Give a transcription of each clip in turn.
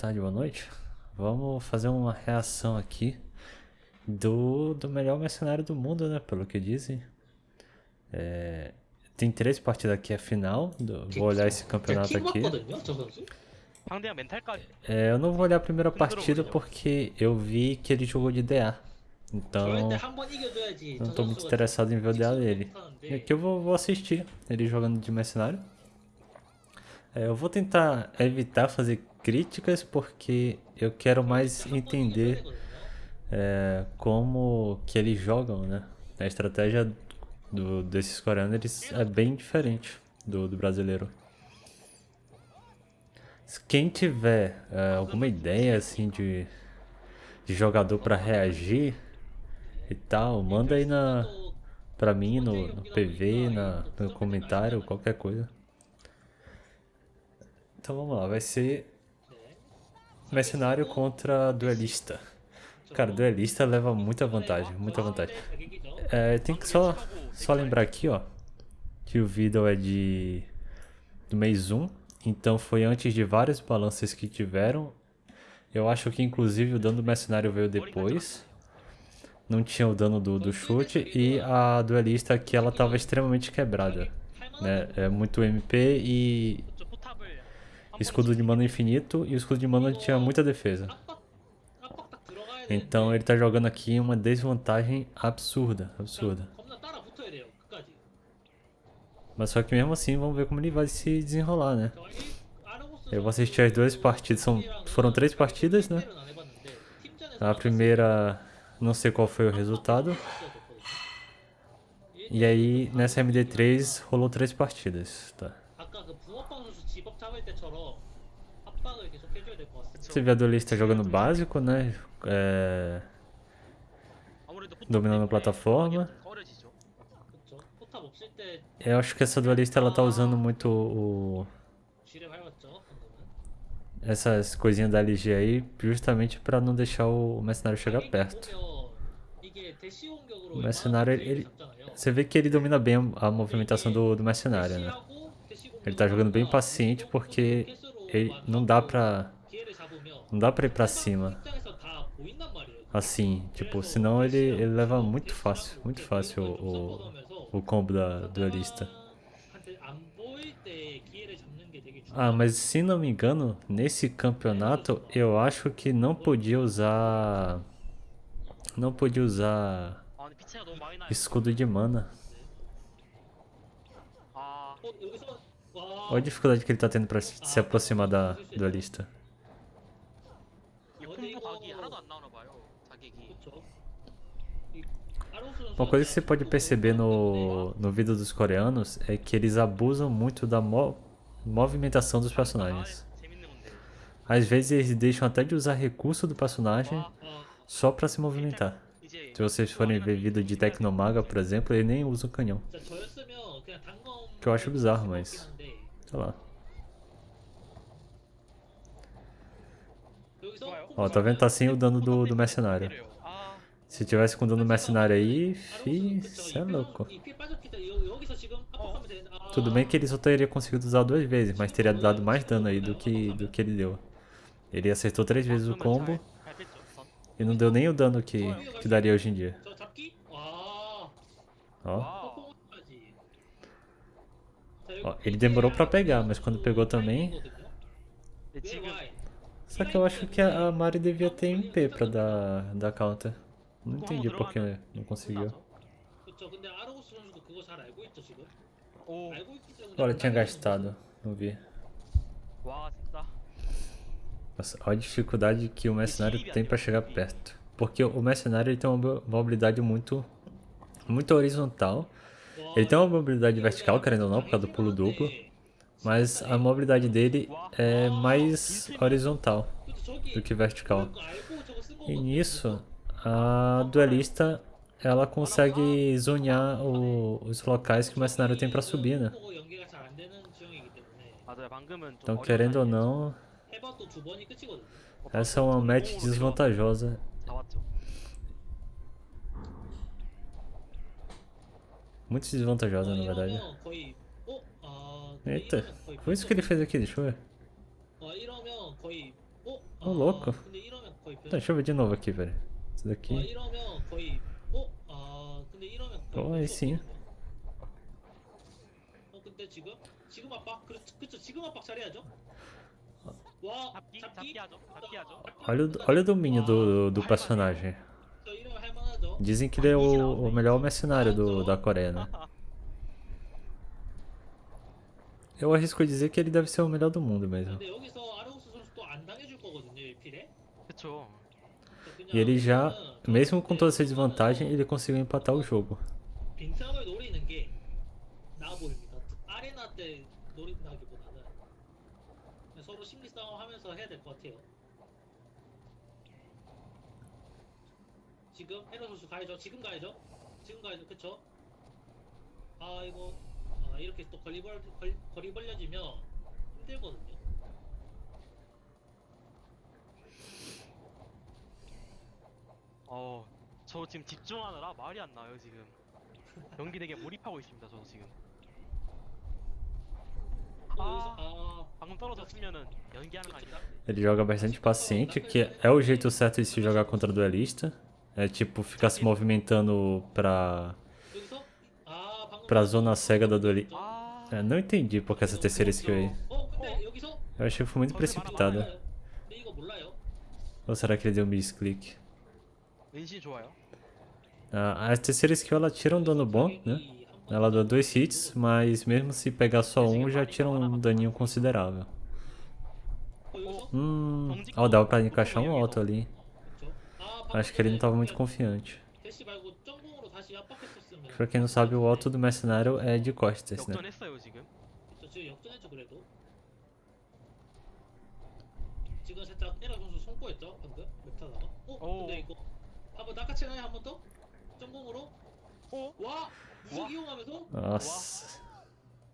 tarde, boa noite. Vamos fazer uma reação aqui do, do melhor mercenário do mundo, né? Pelo que dizem. É, tem três partidas aqui, a final. Do, vou olhar esse campeonato aqui. É, eu não vou olhar a primeira partida porque eu vi que ele jogou de DA. Então, não estou muito interessado em ver o DA dele. É e aqui eu vou, vou assistir ele jogando de mercenário. É, eu vou tentar evitar fazer críticas porque eu quero mais entender é, como que eles jogam, né? A estratégia do, desses coreanos é bem diferente do, do brasileiro. Quem tiver é, alguma ideia assim de, de jogador para reagir e tal, manda aí na para mim no, no PV, na, no comentário, qualquer coisa. Então vamos lá, vai ser Mercenário contra duelista. Cara, duelista leva muita vantagem, muita vantagem. É, tem que só, só lembrar aqui, ó, que o Vidal é de do mês 1, então foi antes de vários balanças que tiveram. Eu acho que inclusive o dano do mercenário veio depois. Não tinha o dano do, do chute e a duelista aqui ela estava extremamente quebrada. Né? É muito MP e escudo de mana infinito e o escudo de mana tinha muita defesa. Então ele tá jogando aqui uma desvantagem absurda, absurda. Mas só que mesmo assim, vamos ver como ele vai se desenrolar, né? Eu vou assistir as duas partidas, são, foram três partidas, né? A primeira, não sei qual foi o resultado. E aí, nessa MD3, rolou três partidas, tá? Você vê a duelista jogando básico, né? É... Dominando a plataforma. Eu acho que essa duelista ela tá usando muito o... Essas coisinhas da LG aí, justamente para não deixar o mercenário chegar perto. O mercenário, ele... você vê que ele domina bem a movimentação do, do mercenário, né? Ele tá jogando bem paciente porque ele não dá pra... Não dá pra ir pra cima. Assim, tipo, senão ele, ele leva muito fácil, muito fácil o, o, o combo da duelista. Ah, mas se não me engano, nesse campeonato eu acho que não podia usar... Não podia usar escudo de mana. Ah, Olha a dificuldade que ele tá tendo pra se aproximar da lista? Uma coisa que você pode perceber no, no vídeo dos coreanos é que eles abusam muito da mo movimentação dos personagens. Às vezes eles deixam até de usar recurso do personagem só pra se movimentar. Se vocês forem ver vídeo de Tecnomaga, por exemplo, ele nem usa o canhão. Que eu acho bizarro, mas... Olha lá. Ó, tá vendo? Tá sem o dano do, do mercenário. Se tivesse com dano mercenário aí, fi, cê é louco. Tudo bem que ele só teria conseguido usar duas vezes, mas teria dado mais dano aí do que, do que ele deu. Ele acertou três vezes o combo e não deu nem o dano que, que daria hoje em dia. Ó. Ó, ele demorou pra pegar, mas quando pegou também... Só que eu acho que a Mari devia ter MP pra dar, dar counter. Não entendi por que não conseguiu. Olha, tinha gastado. Não vi. Nossa, olha a dificuldade que o mercenário tem pra chegar perto. Porque o mercenário ele tem uma mobilidade muito, muito horizontal. Ele tem uma mobilidade vertical, querendo ou não, por causa do pulo duplo. Mas a mobilidade dele é mais horizontal do que vertical. E nisso, a duelista ela consegue zonear o, os locais que o mercenário tem para subir, né? Então, querendo ou não, essa é uma match desvantajosa Muito desvantajosa, na verdade. Eita, foi isso que ele fez aqui, deixa eu ver. Ô, oh, louco. Tá, deixa eu ver de novo aqui, velho. Isso daqui. Oh, aí sim. Olha, o, olha o domínio do, do, do personagem. Dizem que ele é o, o melhor mercenário do, da Coreia, né? Eu arrisco dizer que ele deve ser o melhor do mundo mesmo. E ele já, mesmo com toda essa desvantagem, ele conseguiu empatar o jogo. 지금 에러 선수 가야죠 지금 가야죠 지금 가야죠 그쵸 아 이거 아 이렇게 또 거리, 벌, 걸, 거리 벌려지면 힘들거든요 어, 저 지금 집중하느라 말이 안 나요 지금. 연기 되게 몰입하고 있습니다 저도 지금. 또 아. 아 방금 떨어졌으면은 연기하는 거 아니라? Ele joga bastante paciente, que é o jeito certo de se jogar contra duelista. É tipo ficar se movimentando pra... pra zona cega da Dolly. É, não entendi por que essa terceira skill aí. Eu achei que foi muito precipitada. Ou será que ele deu um misclick? Ah, a terceira skill ela tira um dano bom, né? Ela dá dois hits, mas mesmo se pegar só um, já tira um daninho considerável. Hum, ó, oh, dava pra encaixar um alto ali. 그쵸? 아, 방금 Acho que ele não tava muito 그냥 confiante. 대시 말고 점공으로 다시 압박했었으면 Pra quem não sabe, o alto do mercenário é de costas, né? 역전했어요 지금. 저 지금 역전했죠 그래도 지금 살짝 에라 선수 손꼬였죠 방금 맵타다가 어? 오. 근데 이거 한번 낚아채나요 한 번 더? 점공으로? 어? 와! 무식 와. 이용하면서? Nossa. 와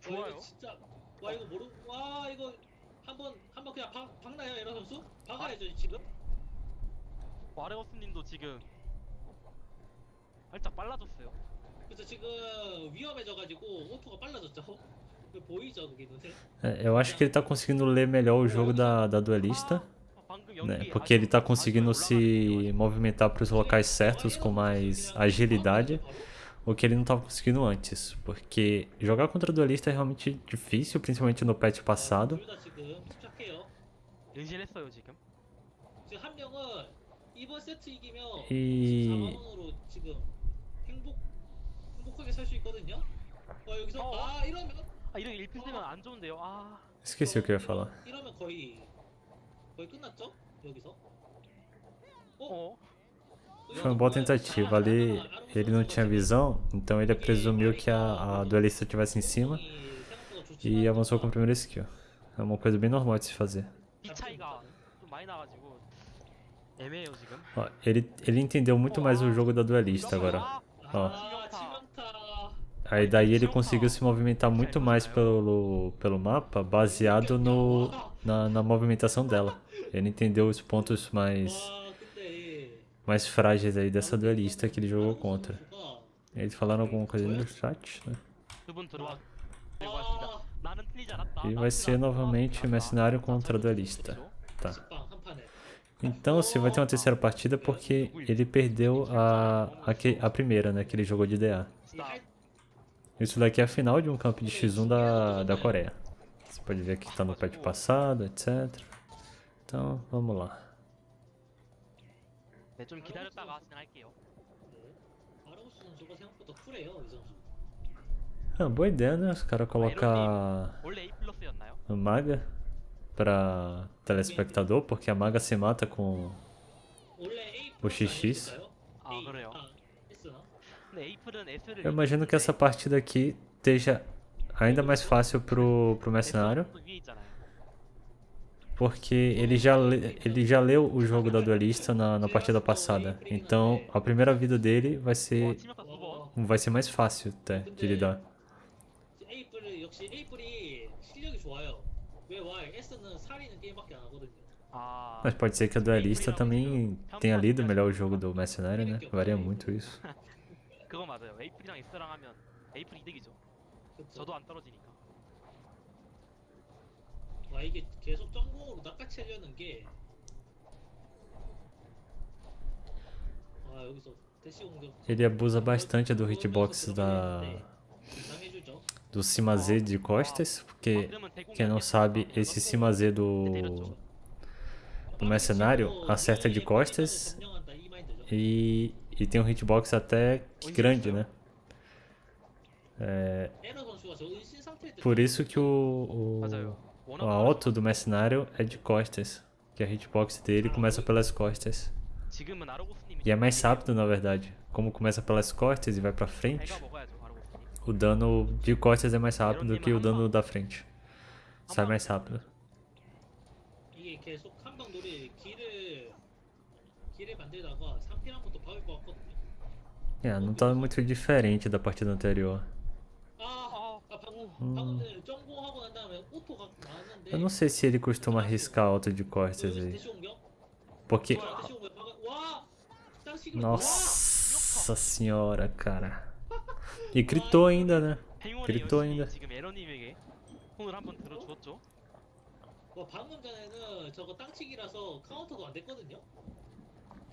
좋아요. 이거 진짜 와 이거 모르 와 이거 한번 한번 그냥 박, 박나요 에라 선수? 박아야죠 지금? 와레오스님도 지금 살짝 빨라졌어요. 그래서 지금 위험해져가지고 오토가 빨라졌죠? 그 보이죠 그게 눈에? É, eu acho que ele tá conseguindo ler melhor o jogo da, da duelista, 아, 방금 né? 연기 Porque ele tá 아주- conseguindo 아주 se 올라가는 movimentar pros locais certos com mais agilidade, o que ele não tava conseguindo antes. Porque jogar contra duelista é realmente difícil, principalmente no patch passado. 둘다 지금 침착해요. 연신했어요 지금. 지금 한 명은 이번 세트 이기면 이- 14만 원으로 지금 행복 행복하게 살 수 있거든요. 어 여기서 어? 아 이러면 아 이런 일필 되면 안 좋은데요. 아, Esqueci o que eu ia falar. 이러면 거의 거의 끝났죠? 여기서. 어? Foi uma boa tentativa. Ali ele não tinha visão, então ele presumiu que a, a duelista estivesse em cima e avançou com a primeira skill. É uma coisa bem normal de se fazer. 이 차이가 좀 많이 나가지고 애매해요 지금. Ele, ele entendeu muito mais o jogo da duelista agora. Ó. Aí daí ele conseguiu se movimentar muito mais pelo, pelo mapa baseado no, na, na movimentação dela. Ele entendeu os pontos mais, mais frágeis aí dessa duelista que ele jogou contra. Eles falaram alguma coisa no chat, né? E vai ser novamente mercenário contra duelista. Tá. Então você vai ter uma terceira partida porque ele perdeu a, a, a primeira, né? Que ele jogou de DA. Isso daqui é a final de um campo de X1 da, da Coreia. Você pode ver que está no patch passado, etc. Então, vamos lá. Ah, boa ideia, né? Os caras colocar... Maga para telespectador, porque a maga se mata com o XX. Ah, Eu imagino que essa partida aqui esteja ainda mais fácil pro, pro mercenário. Porque ele já, ele já leu o jogo da duelista na, na partida passada. Então a primeira vida dele vai ser, vai ser mais fácil até de lidar. Mas pode ser que a duelista também tenha lido melhor o jogo do mercenário, né? Varia muito isso. É, Ele abusa bastante do hitbox da do simazê de costas, porque quem não sabe, esse simazê do, do mercenário acerta de costas e, e tem um hitbox até grande, né? É, por isso que o, o, o auto do mercenário é de costas, que a hitbox dele começa pelas costas. E é mais rápido, na verdade. Como começa pelas costas e vai pra frente, o dano de costas é mais rápido que o dano da frente. Sai mais rápido. É, não tá muito diferente da partida anterior. Hum. Eu não sei se ele costuma arriscar alto de costas aí. Porque... Nossa senhora, cara. E gritou ainda, né? gritou ainda.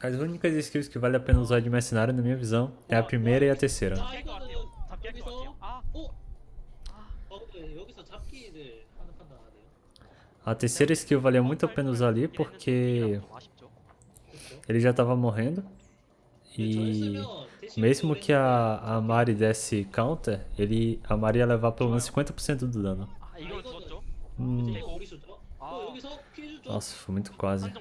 As únicas skills que vale a pena usar de mercenário, na minha visão, é a primeira e a terceira. A terceira skill valia muito a pena usar ali porque ele já estava morrendo. e mesmo que a, a Mari desse counter, ele, a Mari ia levar pelo menos 50% do dano. Hum. Nossa, foi muito quase.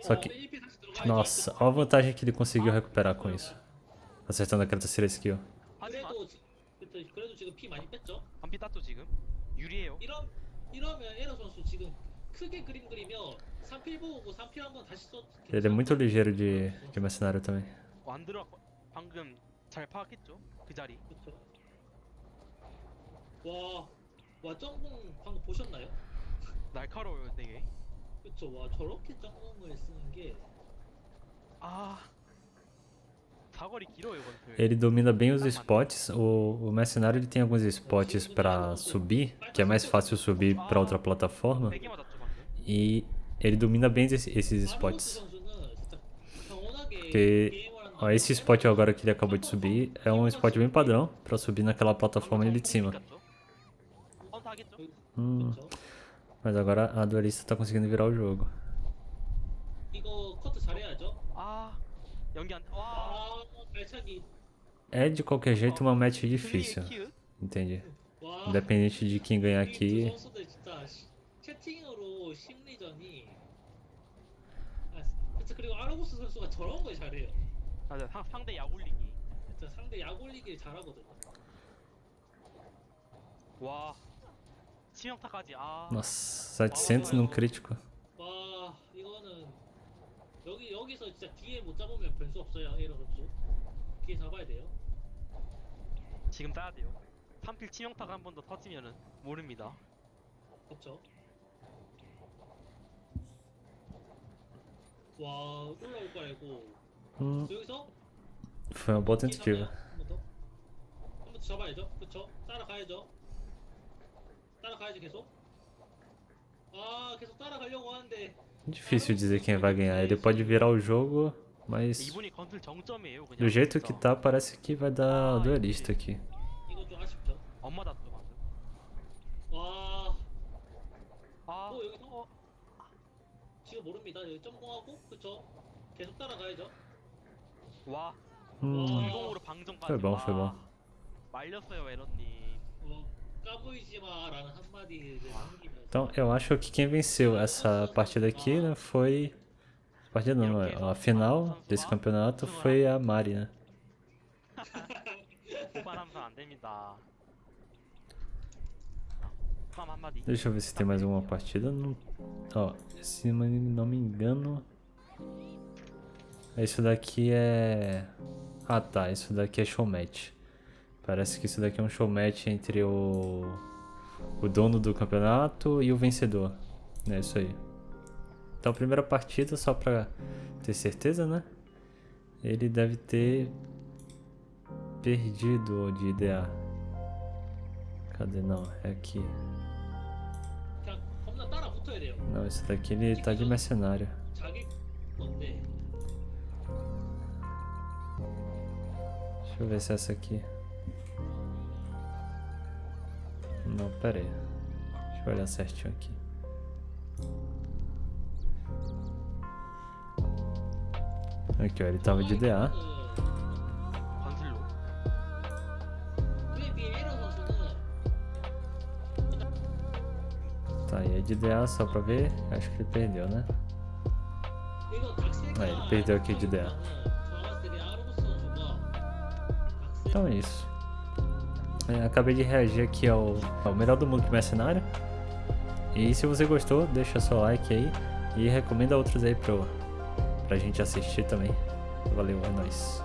Só que... Nossa, olha a vantagem que ele conseguiu recuperar com isso. Acertando aquela terceira skill. Ele é muito ligeiro de, de mercenário também. 어, 안 들어 방금 잘 파악했죠 그 자리. 그쵸. 와, 와 점공 방금 보셨나요? 날카로워요 되게. 그쵸. 와 저렇게 점공을 쓰는 게 아 사거리 길어요 건틀. Ele domina bem os spots. O, o mercenário ele tem alguns spots pra subir, que é mais fácil subir pra outra plataforma. 되게 맞았죠 방금. E ele domina bem esse- esses 아르고스 spots. 선수는 진짜 평온하게 Porque 게임을 한다는 ó, esse spot agora que ele acabou de subir é um spot bem padrão pra subir naquela plataforma ali de cima. 헌터 하겠죠? Hum, 그쵸? mas agora a duelista tá conseguindo virar o jogo. 이거 커트 잘해야죠. 아 연기 안. 와. 아, 발차기. É de qualquer jeito uma match 클리의 difícil, 키읔? entende? 와. Independente de quem ganhar 이 두 aqui, 선수들 진짜 시- 채팅으로 심리전이. 아, 그쵸 그리고 아르고스 선수가 저런 걸 잘해요. 맞아 상, 상대 야굴리기. 진짜 상대 약 올리길 잘하거든요. 와. 치명타까지. 아. nossa, 700 num crítico. 와 이거는 여기 여기서 진짜 뒤에 못 잡으면 변수 없어요 에러 선수. 뒤에 잡아야 돼요. 지금 따야 돼요. 3필 치명타가 한 번 더 터지면은 모릅니다. 그렇죠. 와 올라올 거 알고 Hum, 여기서 foi uma boa 뒤에 tentativa. 잡아요. 한번 더. 한 번 더 잡아야죠. 그렇죠. 따라가야죠. 따라가야지 계속. 아 계속 따라가려고 하는데 Difícil dizer quem vai ganhar. Ele pode virar o jogo, mas 이분이 건틀 정점이에요 그냥. do jeito 진짜. que tá, parece que vai dar duelista aqui. 이거 좀 아쉽죠. 엄마 닿죠 방금. 와 아. 또 여기서 어, 지금 모릅니다. 여기 점공하고 그쵸? 계속 따라가야죠. 와. Hum, 불공으로 방정까지. foi bom, foi bom. 와. 말렸어요 에런님. 어, 까부이지 마라는 한마디를 남기면서 Então, eu acho que quem venceu essa partida aqui né, foi. Partida não, não, a final desse campeonato foi a Mari, né? 후반함선 안 됩니다. 후반 한마디. Deixa eu ver se tem mais alguma partida. Não... Ó, se não me- não me engano. isso daqui é... Ah tá, isso daqui é showmatch. Parece que isso daqui é um showmatch entre o... O dono do campeonato e o vencedor. É isso aí. Então, primeira partida, só pra ter certeza, né? Ele deve ter perdido de IDA. Cadê? Não, é aqui. Não, esse daqui ele tá de mercenário. Deixa eu ver se é essa aqui. Não, pera aí. Deixa eu olhar certinho aqui. Aqui, ó, ele tava de DA. Tá, e é de DA só pra ver. Acho que ele perdeu, né? Aí, ele perdeu aqui de DA. Então é isso. É, acabei de reagir aqui ao, ao melhor do mundo de mercenário. E se você gostou, deixa seu like aí e recomenda outros aí pro, pra gente assistir também. Valeu, é nóis.